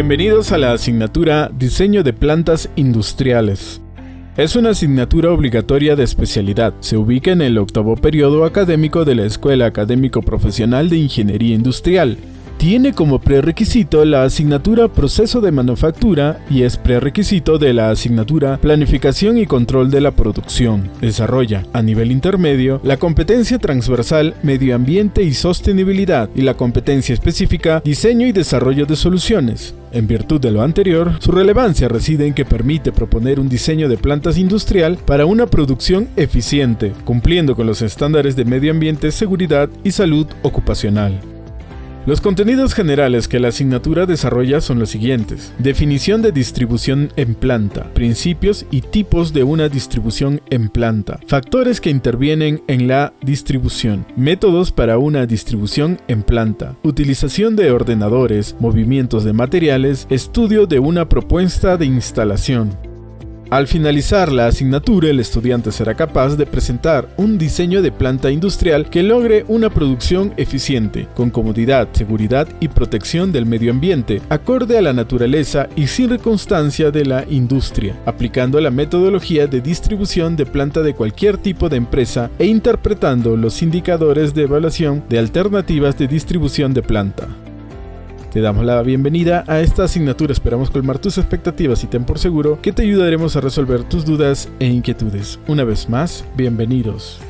Bienvenidos a la asignatura Diseño de Plantas Industriales. Es una asignatura obligatoria de especialidad. Se ubica en el octavo periodo académico de la Escuela Académico Profesional de Ingeniería Industrial tiene como prerequisito la asignatura Proceso de Manufactura y es prerequisito de la asignatura Planificación y Control de la Producción. Desarrolla, a nivel intermedio, la competencia transversal Medio Ambiente y Sostenibilidad y la competencia específica Diseño y Desarrollo de Soluciones. En virtud de lo anterior, su relevancia reside en que permite proponer un diseño de plantas industrial para una producción eficiente, cumpliendo con los estándares de medio ambiente, seguridad y salud ocupacional. Los contenidos generales que la asignatura desarrolla son los siguientes. Definición de distribución en planta, principios y tipos de una distribución en planta, factores que intervienen en la distribución, métodos para una distribución en planta, utilización de ordenadores, movimientos de materiales, estudio de una propuesta de instalación, al finalizar la asignatura, el estudiante será capaz de presentar un diseño de planta industrial que logre una producción eficiente, con comodidad, seguridad y protección del medio ambiente, acorde a la naturaleza y sin circunstancia de la industria, aplicando la metodología de distribución de planta de cualquier tipo de empresa e interpretando los indicadores de evaluación de alternativas de distribución de planta. Te damos la bienvenida a esta asignatura, esperamos colmar tus expectativas y ten por seguro que te ayudaremos a resolver tus dudas e inquietudes. Una vez más, bienvenidos.